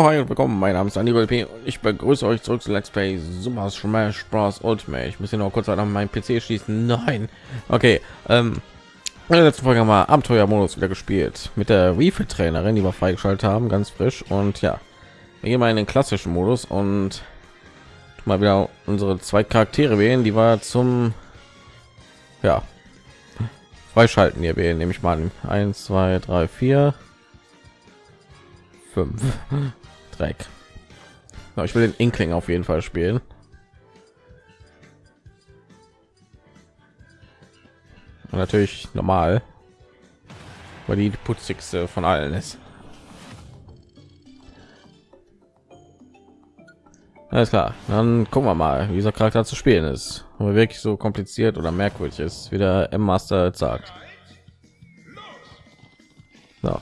Hi und willkommen. Mein Name ist Andy P. und ich begrüße euch zurück zu Let's Play Super Smash Bros. Ultimate. Ich muss hier noch kurz an meinen PC schließen. Nein. Okay. Ähm, in der letzten Folge haben wir Abenteuermodus wieder gespielt mit der Refit Trainerin, die wir freigeschaltet haben, ganz frisch. Und ja, wir gehen mal in den klassischen Modus und mal wieder unsere zwei Charaktere wählen, die wir zum ja freischalten hier wählen, nehme ich mal 1, 2, 3, 4 5 Dreck. Ich will den Inkling auf jeden Fall spielen. Und natürlich normal, weil die putzigste von allen ist. Alles klar, dann gucken wir mal, wie dieser Charakter zu spielen ist. Ob er wirklich so kompliziert oder merkwürdig ist, wie der M-Master sagt. So.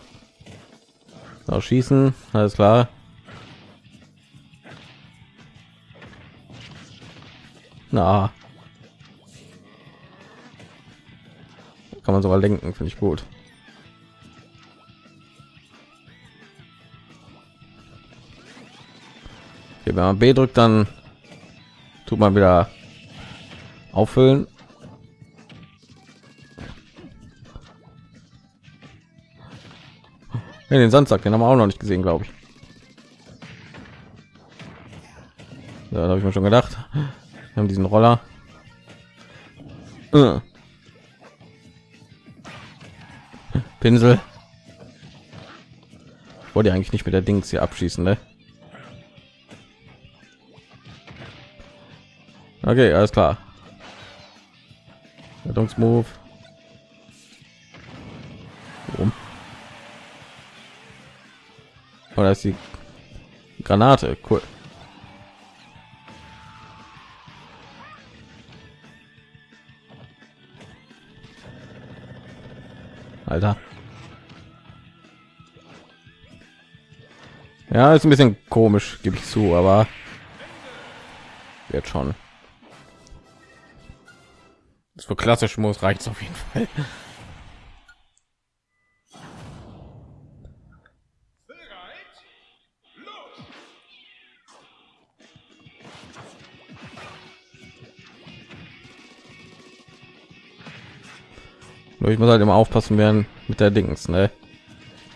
so. schießen, alles klar. Na. Kann man sogar lenken, finde ich gut. Okay, wenn man B drückt, dann tut man wieder auffüllen. Ja, den Sandsack, den haben wir auch noch nicht gesehen, glaube ich. Ja, da habe ich mir schon gedacht. Wir haben diesen Roller. Äh. Pinsel. Ich wollte eigentlich nicht mit der Dings hier abschießen, ne? Okay, alles klar. Rettungsmove. Um. Oder ist die Granate? Cool. Alter. Ja, ist ein bisschen komisch, gebe ich zu, aber wird schon. Das für klassisch muss reicht auf jeden Fall. Ich muss halt immer aufpassen werden mit der Dings, ne?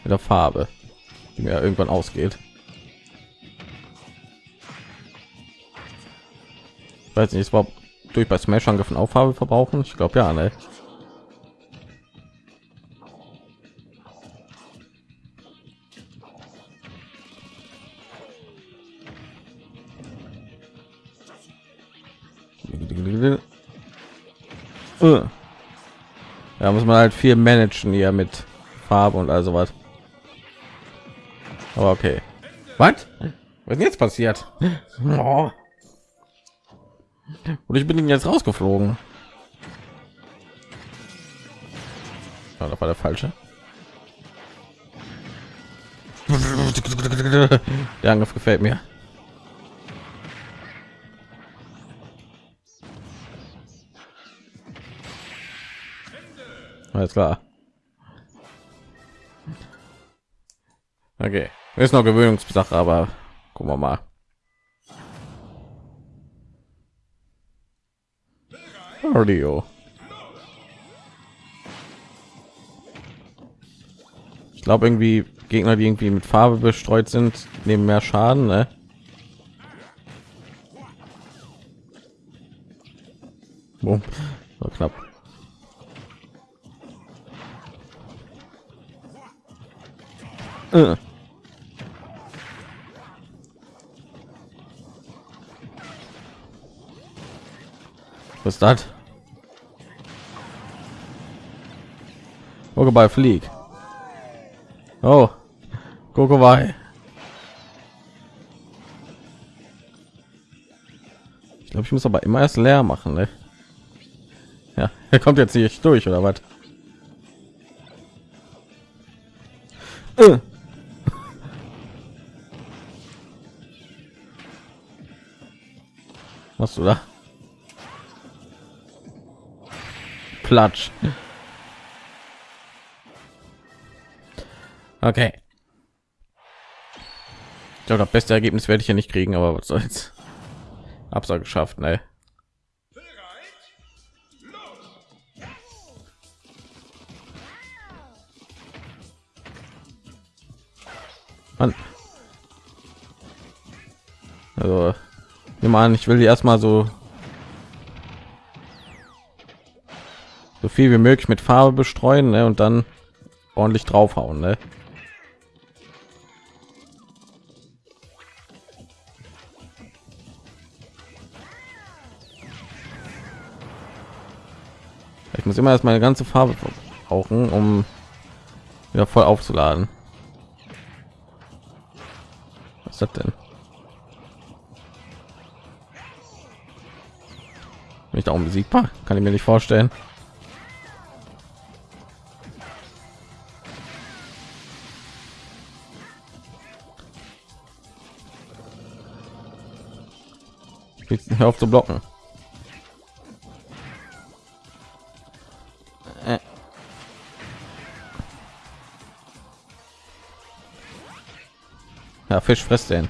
Mit der Farbe, die mir irgendwann ausgeht. Ich weiß nicht, ist überhaupt durch bei Smash Angriffen auf Farbe verbrauchen? Ich glaube ja, ne? Uh. Ja, muss man halt viel managen hier mit Farbe und also was. Aber okay. Was? Was ist jetzt passiert? Oh. Und ich bin jetzt rausgeflogen. Ja, das war der falsche. Der Angriff gefällt mir. Alles klar. Okay, ist noch Gewöhnungssache, aber gucken wir mal. Cardio. Ich glaube irgendwie Gegner, die irgendwie mit Farbe bestreut sind, nehmen mehr Schaden. Ne? Boom. War knapp. Äh. Was ist das? Pokéball flieg. Oh, Kokowai. Ich glaube, ich muss aber immer erst leer machen. Ne? Ja, er kommt jetzt nicht durch oder was? Platsch. Okay. glaube, das beste Ergebnis werde ich ja nicht kriegen, aber was soll's. Absage geschafft, ne? Mann. Also, nehmen an, ich will die erstmal so viel wie möglich mit Farbe bestreuen ne? und dann ordentlich draufhauen. Ne? Ich muss immer erst meine ganze Farbe brauchen, um wieder voll aufzuladen. Was ist das denn? Bin ich da unbesiegbar? Kann ich mir nicht vorstellen. Hör auf zu blocken. Äh. Ja, Fisch frisst den.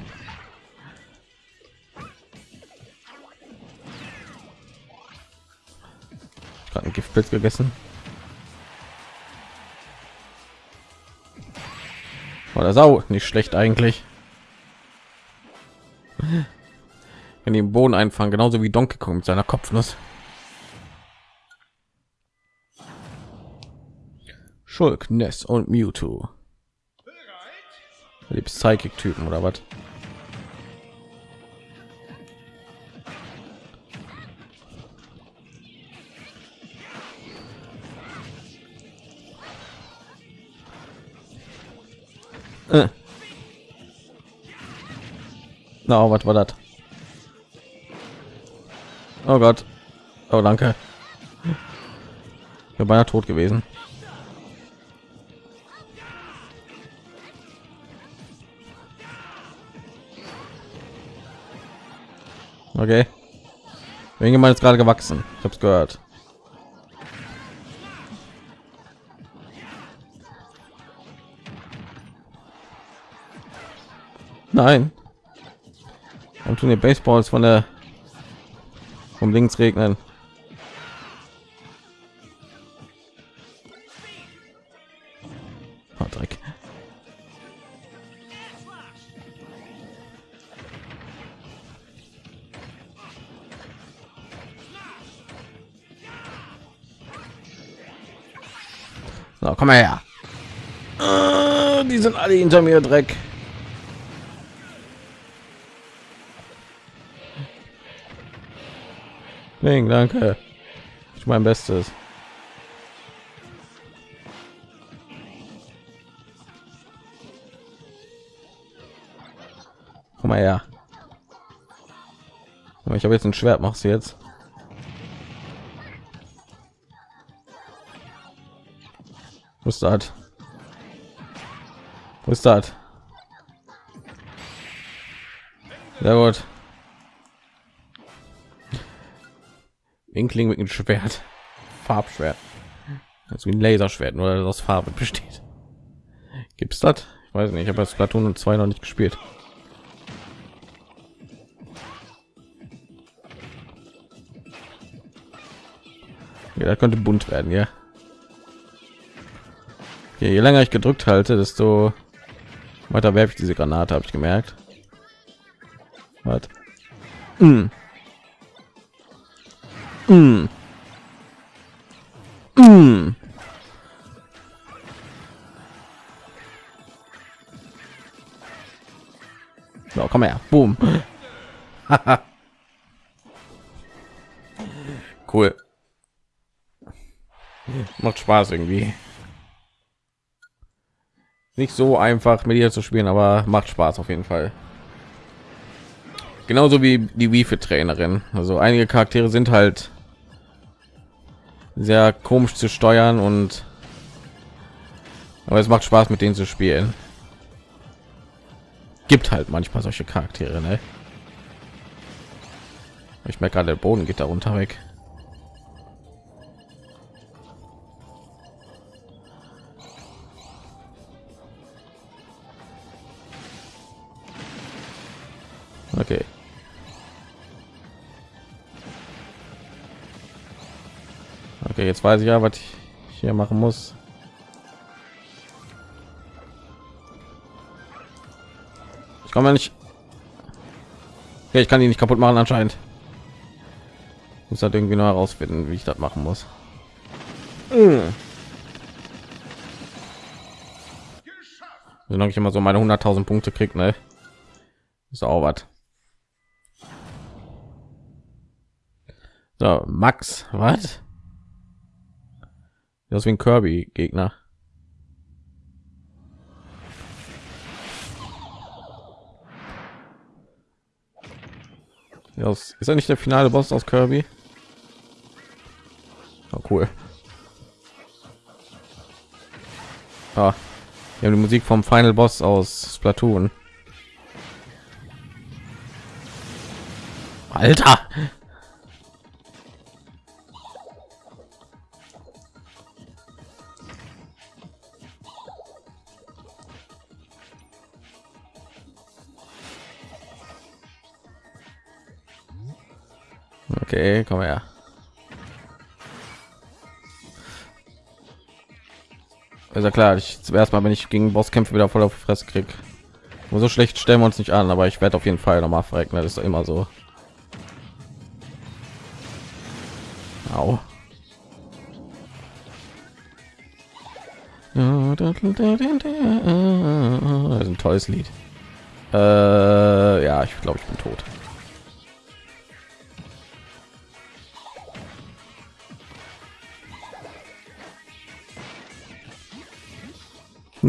Gerade ein Giftpilz gegessen. Oder Sau, nicht schlecht eigentlich. Die im Boden einfangen, genauso wie Donkey Kong mit seiner Kopfnuss. Schulk, Ness und Mewtwo. Die Psychic-Typen oder was? Äh. Na, no, was war das? Oh Gott. Oh, danke. Ich bin beinahe tot gewesen. Okay. Irgendjemand ist gerade gewachsen. Ich habe es gehört. Nein. Und tun die Baseballs von der vom links regnen. Oh, Dreck. So, komm her. Äh, die sind alle hinter mir, Dreck. Link, danke. Ich mein Bestes. Komm mal her. Ich habe jetzt ein Schwert, machst du jetzt? Wo ist das? Wo ist das? Sehr gut. Inkling mit einem Schwert, Farbschwert, also wie ein Laserschwert, nur das aus Farbe besteht. Gibt's das? Ich weiß nicht. Ich habe das Platon und zwei noch nicht gespielt. Ja, da könnte bunt werden, ja. ja. Je länger ich gedrückt halte, desto weiter werfe ich diese Granate, habe ich gemerkt. Was? Mm. Mm. So, komm her. Boom. cool. Macht Spaß irgendwie. Nicht so einfach mit ihr zu spielen, aber macht Spaß auf jeden Fall. Genauso wie die Wii für Trainerin. Also einige Charaktere sind halt sehr komisch zu steuern und aber es macht Spaß mit denen zu spielen. Gibt halt manchmal solche Charaktere, ne? Ich merke gerade, der Boden geht darunter weg. Jetzt weiß ich ja, was ich hier machen muss. Ich komme nicht. Okay, ich kann ihn nicht kaputt machen anscheinend. Muss halt irgendwie noch herausfinden, wie ich das machen muss. Solange ich immer so meine 100.000 Punkte krieg, ne? Ist auch was. So, Max, was? Das wie ein Kirby-Gegner. Ja, ist er nicht der finale Boss aus Kirby? Oh, cool. Ah, wir haben die Musik vom Final Boss aus Splatoon. Alter! Okay, komm her. Ja klar, ich zuerst mal, wenn ich gegen Bosskämpfe wieder voll auf die Fresse krieg. Nur so schlecht stellen wir uns nicht an, aber ich werde auf jeden Fall noch mal verrecken, das ist doch immer so. Au. Das ist ein tolles Lied. Äh, ja, ich glaube, ich bin tot.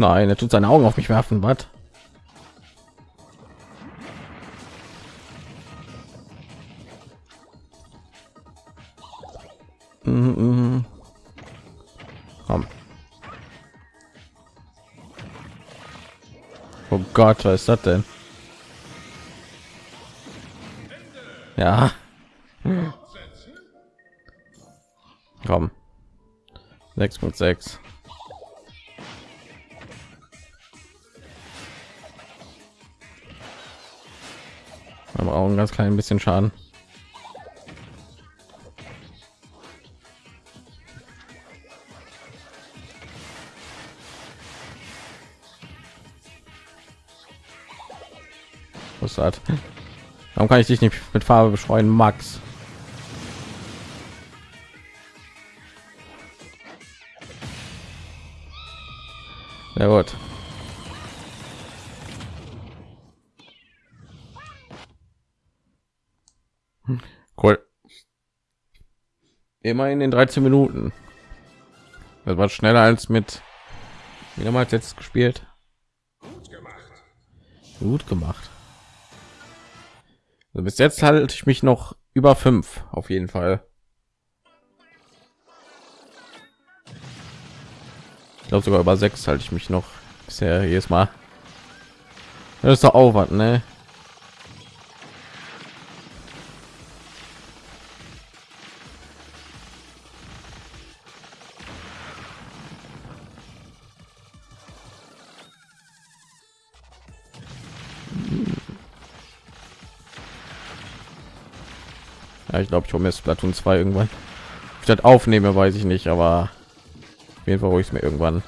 Nein, er tut seine Augen auf mich werfen. Was? Mhm, mhm. Komm. Oh Gott, was ist das denn? Ja. Komm. 6.6. ein ganz klein bisschen Schaden. Hat? Warum kann ich dich nicht mit Farbe beschreuen, Max? Ja gut. Cool. Immerhin in 13 Minuten. Das war schneller als mit mehrmals jetzt gespielt. Gut gemacht. Gut gemacht. Also bis jetzt halte ich mich noch über fünf auf jeden Fall. Ich glaube sogar über sechs halte ich mich noch bisher jedes Mal. Das ist doch Aufwand, ne? Glaube, ich hole mir Splatoon 2 irgendwann. Das aufnehme, weiß ich nicht, aber auf jeden Fall hole ich es mir irgendwann.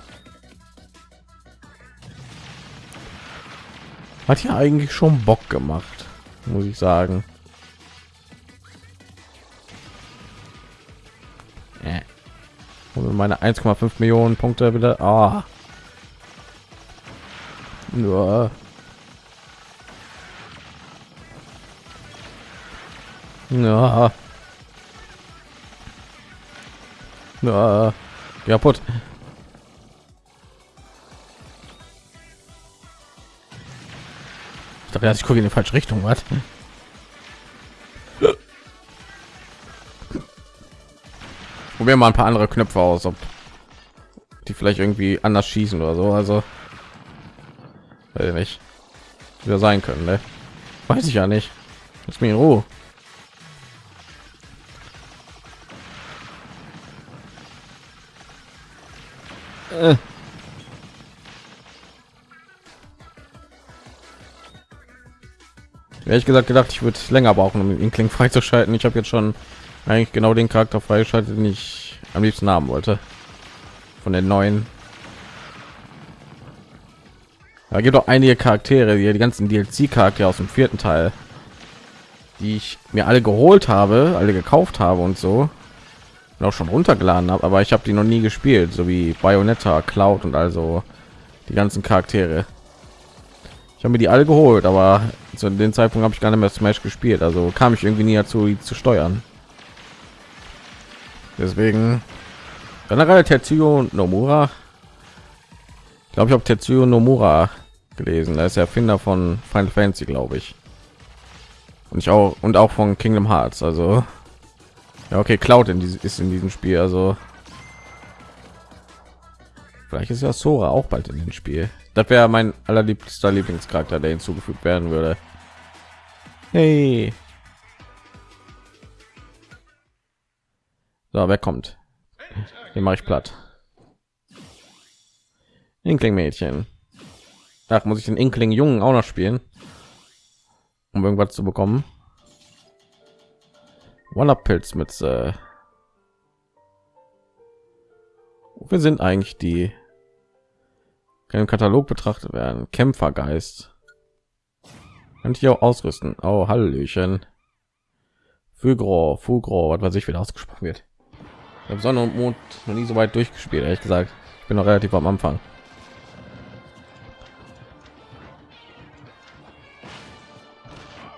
Hat ja eigentlich schon Bock gemacht, muss ich sagen. Äh. Und meine 1,5 Millionen Punkte wieder. Ah. Nur. Ja. Kaputt. Ich dachte, ich gucke in die falsche Richtung, was? Probieren mal ein paar andere Knöpfe aus, ob die vielleicht irgendwie anders schießen oder so. Also, weiß ich nicht, wieder sein können, ne? Weiß ich ja nicht. Lass mich in Ruhe. Ehrlich gesagt gedacht, ich würde länger brauchen, um Inkling freizuschalten. Ich habe jetzt schon eigentlich genau den Charakter freigeschaltet, den ich am liebsten haben wollte. Von den neuen. Da gibt auch einige Charaktere, die, die ganzen DLC-Charaktere aus dem vierten Teil, die ich mir alle geholt habe, alle gekauft habe und so und auch schon runtergeladen habe, aber ich habe die noch nie gespielt, so wie Bayonetta, Cloud und also die ganzen Charaktere. Ich habe mir die alle geholt, aber zu dem Zeitpunkt habe ich gar nicht mehr Smash gespielt, also kam ich irgendwie nie dazu, zu steuern. Deswegen generell Tetsuo Nomura. Ich glaube, ich habe Tetsuo Nomura gelesen. Er ist der Erfinder von Final Fantasy, glaube ich. Und ich auch und auch von Kingdom Hearts. Also ja, okay, Cloud in diesem ist in diesem Spiel. Also vielleicht ist ja Sora auch bald in dem Spiel. Das wäre mein allerliebster Lieblingscharakter, der hinzugefügt werden würde. Hey. So, wer kommt? Den mache ich platt. Inkling Mädchen. Ach, muss ich den Inkling Jungen auch noch spielen, um irgendwas zu bekommen? Wonder Pilz mit äh wir sind eigentlich die im Katalog betrachtet werden. Kämpfergeist. Kann ich auch ausrüsten. Oh, Hallöchen. Fugro, Fugro, was weiß ich, wieder ausgesprochen wird. Ich habe Sonne und Mond noch nie so weit durchgespielt, ehrlich gesagt. Ich bin noch relativ am Anfang.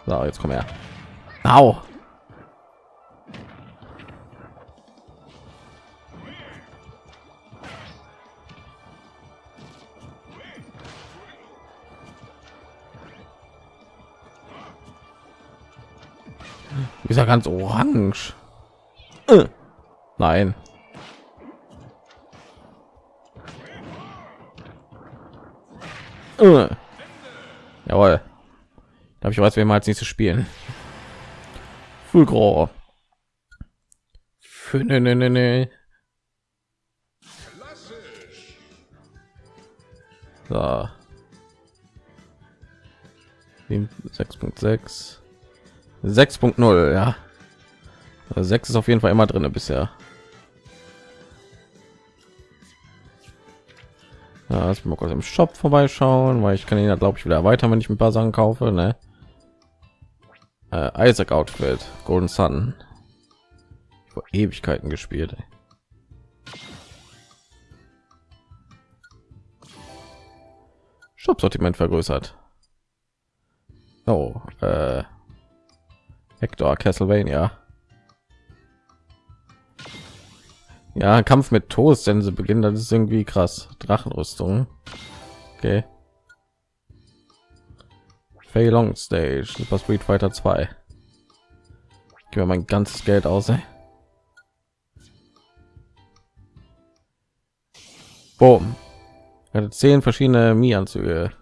So, jetzt komm her. Au. Ist ja ganz orange. Äh. Nein. Äh. Jawohl. Da ich weiß, wer mal als nächstes spielen. Fulgro. Ne, ne, ne, ne. So. 6.6 6.0 ja 6 ist auf jeden fall immer drin bisher ja, lass mal kurz im shop vorbeischauen weil ich kann ihn ja glaube ich wieder weiter wenn ich ein paar sachen kaufe ne? äh, isaac outfit golden sun vor ewigkeiten gespielt ey. shop sortiment vergrößert oh äh Hector Castlevania. Ja, Kampf mit Toast, denn sie beginnen, das ist irgendwie krass. Drachenrüstung. Okay. Fei Long Stage, Super Street Fighter 2. Ich mir mein ganzes Geld aus. Ey. Boom. hatte zehn verschiedene Mi-Anzüge.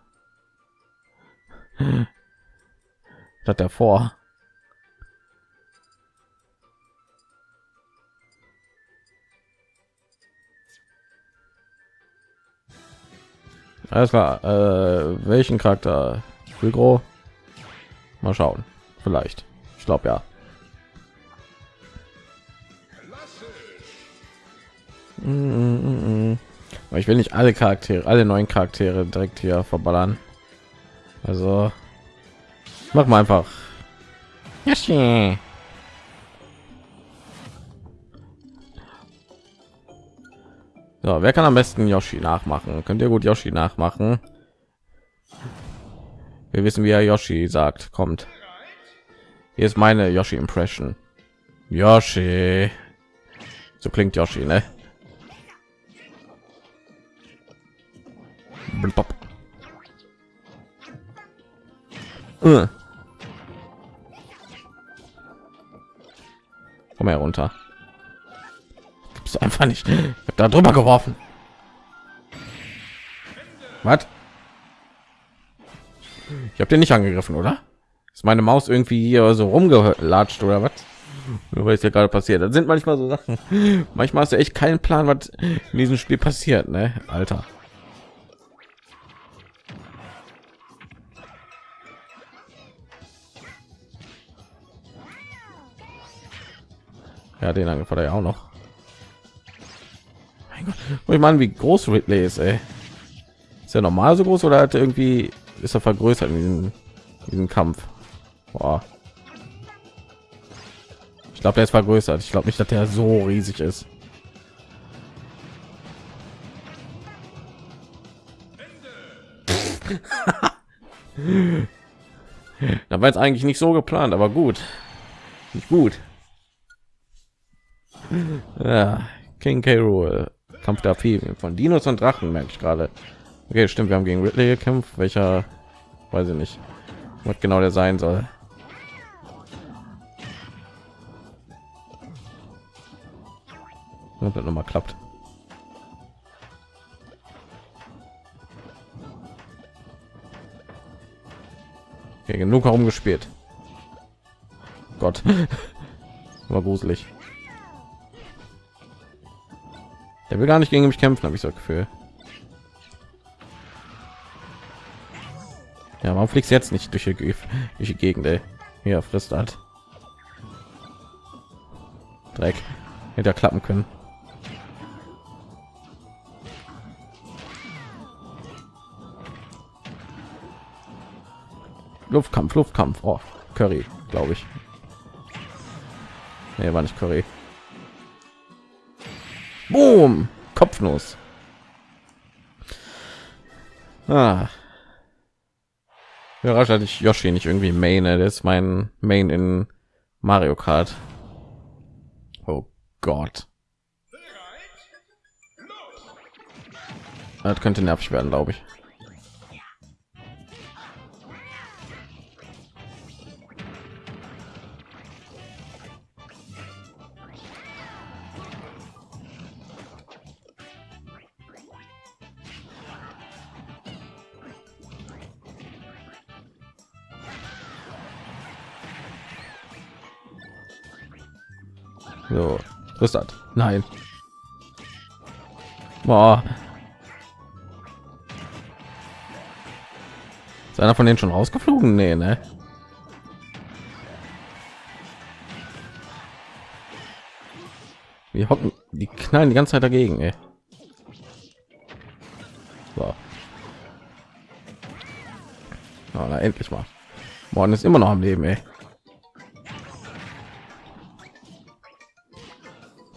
Hat er Alles klar. Äh, welchen Charakter? Fulgro? Mal schauen. Vielleicht. Ich glaube ja. Mm, ich will nicht alle Charaktere, alle neuen Charaktere direkt hier verballern. Also mach mal einfach. Yoshi. So, wer kann am besten Yoshi nachmachen? Könnt ihr gut Yoshi nachmachen? Wir wissen, wie er Yoshi sagt. Kommt. Hier ist meine Yoshi Impression. Yoshi. So klingt Yoshi, ne? Uh. Komm herunter es einfach nicht. Ich habe da drüber geworfen. Was? Ich habe den nicht angegriffen, oder? Ist meine Maus irgendwie hier so rumgelatscht oder was? Nur weil es ja gerade passiert. Das sind manchmal so Sachen. Manchmal hast du echt keinen Plan, was in diesem Spiel passiert, ne? Alter. Ja, den Angriff ja auch noch. Ich meine, wie groß Ridley ist, ey. Ist er normal so groß oder hat er irgendwie ist er vergrößert in diesem, diesem Kampf? Boah. Ich glaube, der ist vergrößert. Ich glaube nicht, dass der so riesig ist. da war jetzt eigentlich nicht so geplant, aber gut. Nicht gut. Ja, King K. Rool. Kampf der Vieh von Dinos und Drachen, merke ich gerade. Okay, stimmt, wir haben gegen Ridley gekämpft. Welcher, weiß ich nicht, was genau der sein soll. Und das noch mal klappt. Okay, genug herumgespielt. Gott, war gruselig. Der will gar nicht gegen mich kämpfen, habe ich so das Gefühl. Ja, warum fliegst jetzt nicht durch die, durch die Gegend? Ey? Hier frisst halt. Dreck. Hätte klappen können. Luftkampf, Luftkampf. Oh, Curry, glaube ich. Nee, war nicht Curry. Boom! Kopfnuss. Ah. Überrascht hatte ich Yoshi nicht irgendwie Main. Das ist mein Main in Mario Kart. Oh Gott. Das könnte nervig werden, glaube ich. So, was ist das? Nein. Boah. Ist einer von denen schon rausgeflogen? Nee, ne? Die hocken, die knallen die ganze Zeit dagegen, ey. So. Oh, na, endlich mal. Morgen ist immer noch am Leben, ey.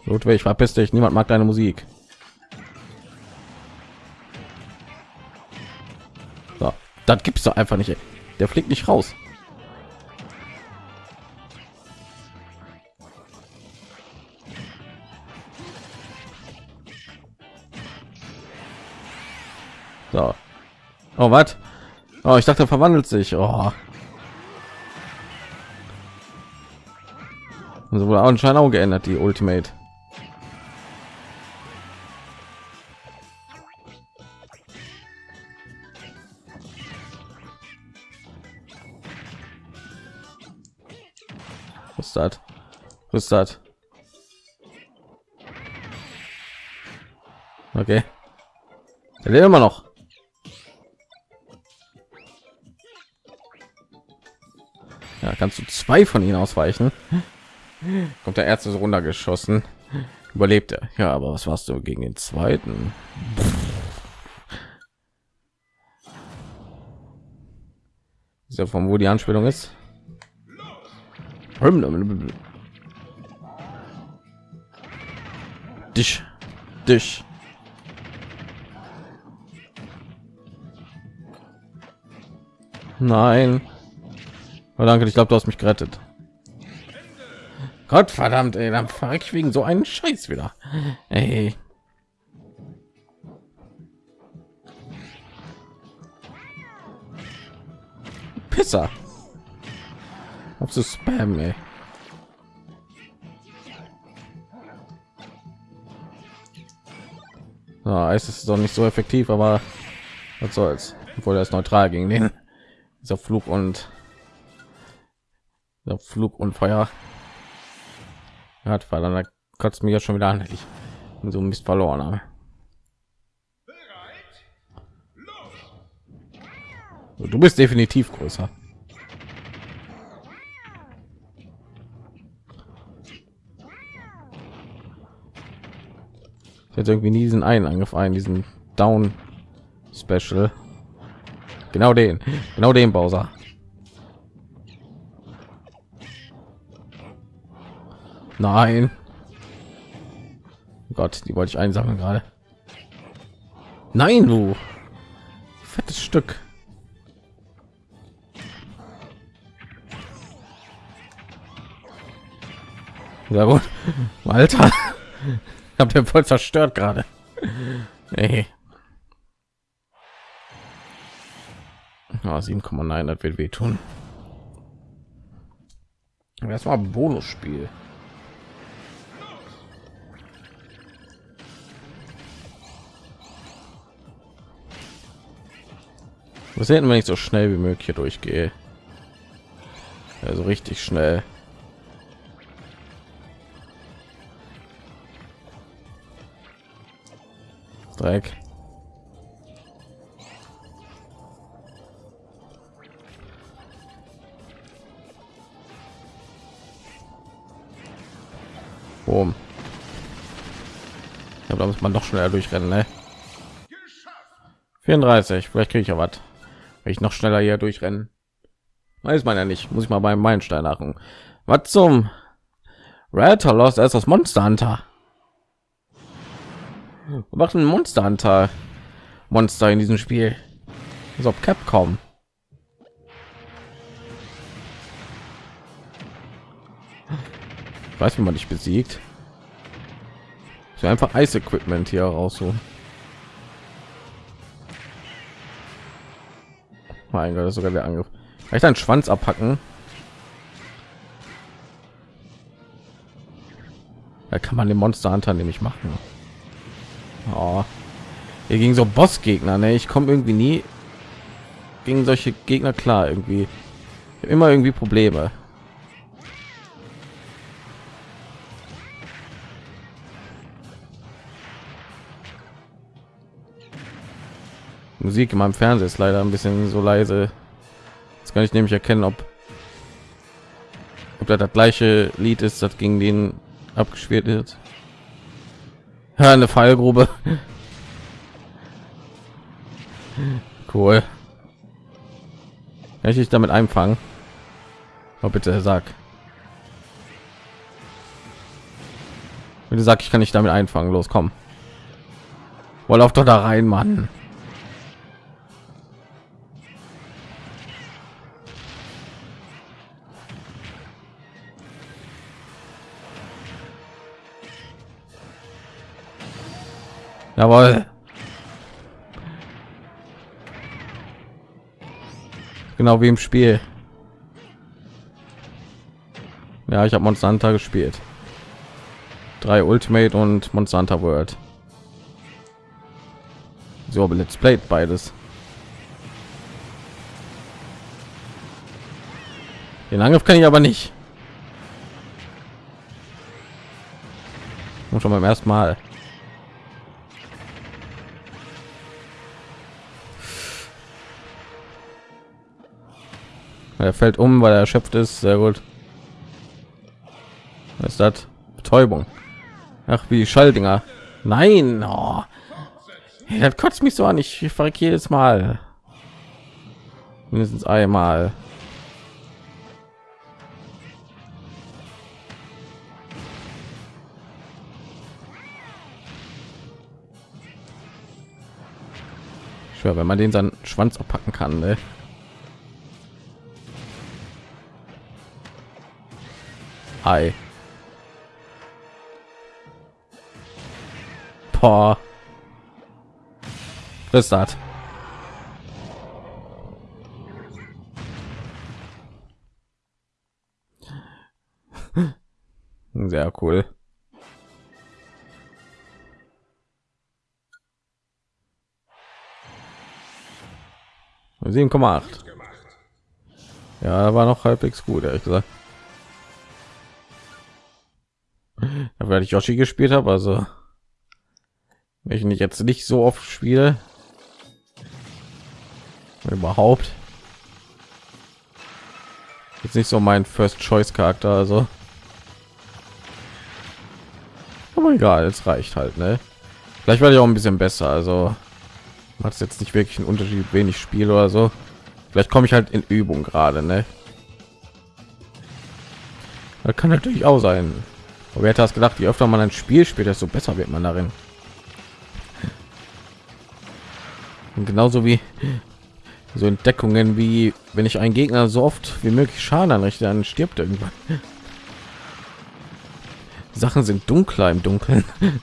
Ludwig, verpiss dich. Niemand mag deine Musik. So, das gibt's doch einfach nicht. Der fliegt nicht raus. So. Oh, was? Oh, ich dachte, er verwandelt sich. Oh. Also wurde anscheinend auch geändert, die Ultimate. Ist das? Okay. Er lebt immer noch. Ja, kannst du zwei von ihnen ausweichen? Kommt der Ärzte so runtergeschossen. Überlebt er. Ja, aber was warst du gegen den zweiten? Ist ja von wo die Anspielung ist? Dich, dich. Nein. Oh, danke, ich glaube, du hast mich gerettet. Gott verdammt, ey, dann fahre ich wegen so einen Scheiß wieder. Ey. Pisser. Ob so Spam, ey. Ja, es ist doch nicht so effektiv, aber was soll's. Obwohl er ist neutral gegen den dieser Flug und der Flug und Feuer hat, weil dann kotzt mir ja schon wieder an, ich so Mist verloren habe. Du bist definitiv größer. Jetzt irgendwie nie diesen einen Angriff ein, diesen Down Special. Genau den, genau den Bowser. Nein. Gott, die wollte ich einsammeln gerade. Nein, du fettes Stück. Ja gut, Alter, habt ihr voll zerstört gerade. Nee. Ah, 7,9, das wird wehtun. Erstmal Bonusspiel. Was hätten, wenn ich so schnell wie möglich hier durchgehe? Also richtig schnell. Dreck. Boom. Ja, da muss man doch schneller durchrennen, ne? 34, vielleicht kriege ich ja was. Wenn ich noch schneller hier durchrennen. Weiß man ja nicht. Muss ich mal beim Meilenstein machen. Was zum Red Lost ist das Monster Hunter. Wir machen Monster Hunter Monster in diesem Spiel. So Capcom. Ich weiß, wie man dich besiegt. So einfach Eis-Equipment hier rausholen. Mein Gott, das ist sogar der Angriff. Vielleicht einen Schwanz abhacken. Da kann man den Monster Hunter nämlich machen. Oh. Hier gegen so Bossgegner, ne? Ich komme irgendwie nie gegen solche Gegner klar irgendwie. Immer irgendwie Probleme. Musik in meinem Fernseher ist leider ein bisschen so leise. Jetzt kann ich nämlich erkennen, ob ob das, das gleiche Lied ist, das gegen den abgespielt wird. Eine Fallgrube. Cool. Kann ich dich damit einfangen? Oh, bitte sag. Bitte sag, ich kann nicht damit einfangen. Los, komm. Wohl auf doch da rein, Mann. Jawohl. Genau wie im Spiel. Ja, ich habe Hunter gespielt. Drei Ultimate und Hunter World. So, aber Let's Play beides. Den Angriff kann ich aber nicht. Und schon beim ersten Mal. Er fällt um, weil er erschöpft ist. Sehr gut. Was ist das? Betäubung. Ach, wie Schalldinger. Nein. Oh. Hey, das kotzt mich so an. Ich verreck jedes Mal. Mindestens einmal. Ich schwör, wenn man den seinen Schwanz abpacken kann, ne? Ei. Boah. Was ist das? Sehr cool. Sieben Komma acht. Ja, war noch halbwegs gut, ehrlich gesagt. Weil ich Yoshi gespielt habe, also wenn ich nicht jetzt nicht so oft spiele, überhaupt jetzt nicht so mein First Choice Charakter, also aber egal, es reicht halt, ne? Vielleicht werde ich auch ein bisschen besser. Also macht es jetzt nicht wirklich einen Unterschied, wenig Spiel oder so. Vielleicht komme ich halt in Übung gerade, ne? Das kann natürlich auch sein. Aber wer hätte das gedacht, je öfter man ein Spiel spielt, desto besser wird man darin. Und genauso wie so Entdeckungen wie wenn ich einen Gegner so oft wie möglich Schaden anrichte, dann stirbt irgendwann. Sachen sind dunkler im Dunkeln.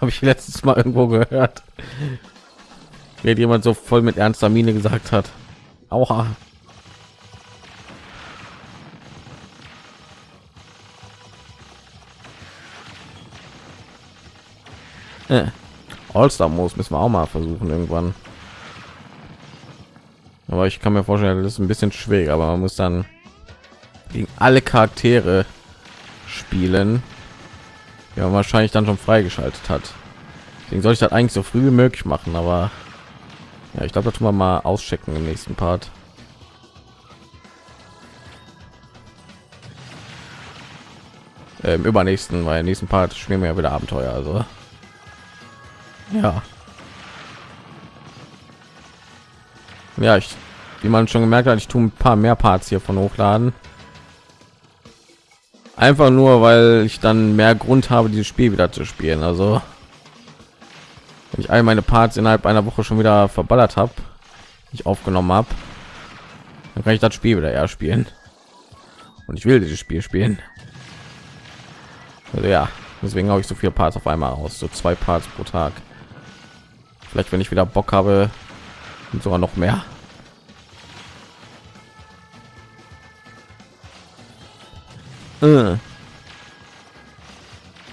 Habe ich letztes Mal irgendwo gehört. Wenn jemand so voll mit ernster Miene gesagt hat. Aua. Äh. All-Star muss müssen wir auch mal versuchen irgendwann. Aber ich kann mir vorstellen, das ist ein bisschen schwer, aber man muss dann gegen alle Charaktere spielen, ja wahrscheinlich dann schon freigeschaltet hat. Deswegen soll ich das eigentlich so früh wie möglich machen, aber ja, ich glaube, das tun wir mal auschecken im nächsten Part. Im übernächsten, weil im nächsten Part spielen wir ja wieder Abenteuer, also ja. Ja, ich, wie man schon gemerkt hat, ich tue ein paar mehr Parts hier von hochladen. Einfach nur, weil ich dann mehr Grund habe, dieses Spiel wieder zu spielen. Also, wenn ich all meine Parts innerhalb einer Woche schon wieder verballert habe, ich aufgenommen habe, dann kann ich das Spiel wieder eher spielen. Und ich will dieses Spiel spielen. Also ja, deswegen habe ich so viele Parts auf einmal aus, so zwei Parts pro Tag. Vielleicht, wenn ich wieder Bock habe, sogar noch mehr. Äh.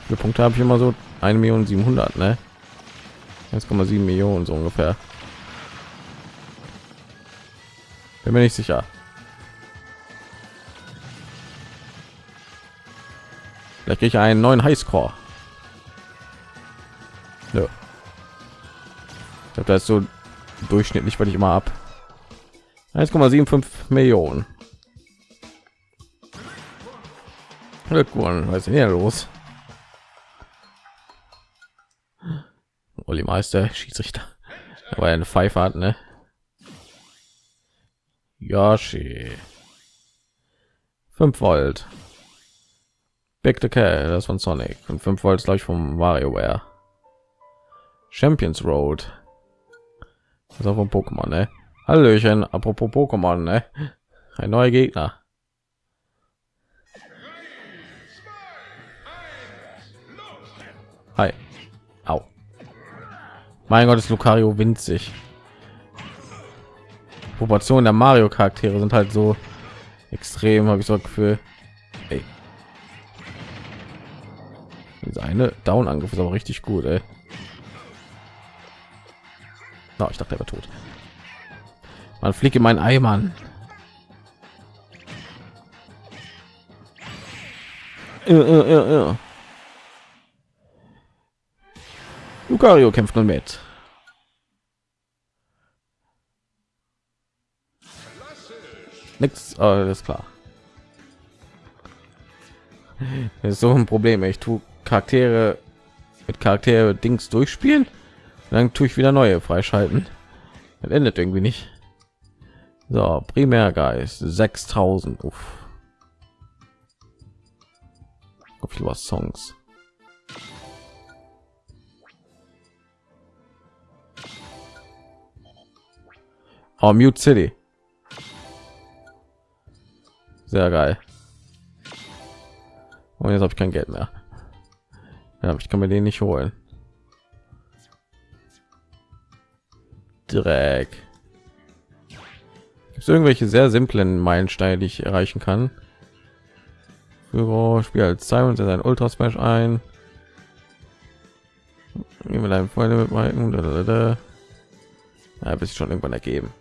Wie Punkte habe ich immer so eine Million 700, ne? 1,7 Millionen so ungefähr. Bin mir nicht sicher. Vielleicht kriege ich einen neuen Highscore. Habe das so durchschnittlich, weil ich immer ab 1,75 Millionen. Glückwunsch, was ist hier los? Olli Meister, Schiedsrichter. Aber eine Pfeife hat, ne? Yoshi. 5 Volt. Big the Cat, das von Sonic. Und 5 Volt glaube ich vom WarioWare. Champions Road. Ist von Pokémon, ne? Hallöchen, apropos Pokémon, ne? Ein neuer Gegner. Hi. Au. Mein Gott, ist Lucario winzig. Proportionen der Mario Charaktere sind halt so extrem, habe ich so Gefühl. Ey. Diese eine Down Angriff ist aber richtig gut, ey. No, ich dachte, er war tot. Man fliegt in meinen Eimern. Äh, äh, äh, Lucario kämpft nun mit. Oh, alles klar. Das ist so ein Problem. Ich tue Charaktere mit Charaktere Dings durchspielen dann tue ich wieder neue freischalten. Das endet irgendwie nicht. So primärgeist 6000 Uff. was songs. Oh, mute city. Sehr geil. Und jetzt habe ich kein geld mehr. Ja, ich kann mir den nicht holen Dreck. Gibt irgendwelche sehr simplen Meilensteine, die ich erreichen kann? Für Spiel als Simon sein Ultra Smash ein. Mit einem Freunde mit Mike. Ja, bis schon irgendwann ergeben.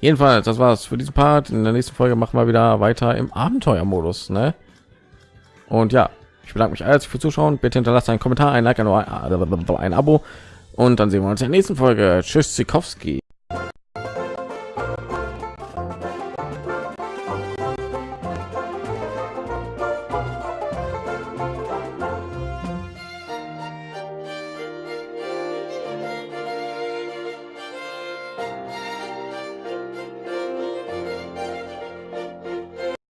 Jedenfalls, das war's für diesen Part. In der nächsten Folge machen wir wieder weiter im Abenteuermodus, ne? Und ja, ich bedanke mich alles für Zuschauen. Bitte hinterlasst einen Kommentar, ein Like, ein, ein Abo und dann sehen wir uns in der nächsten Folge. Tschüss, Zikowski.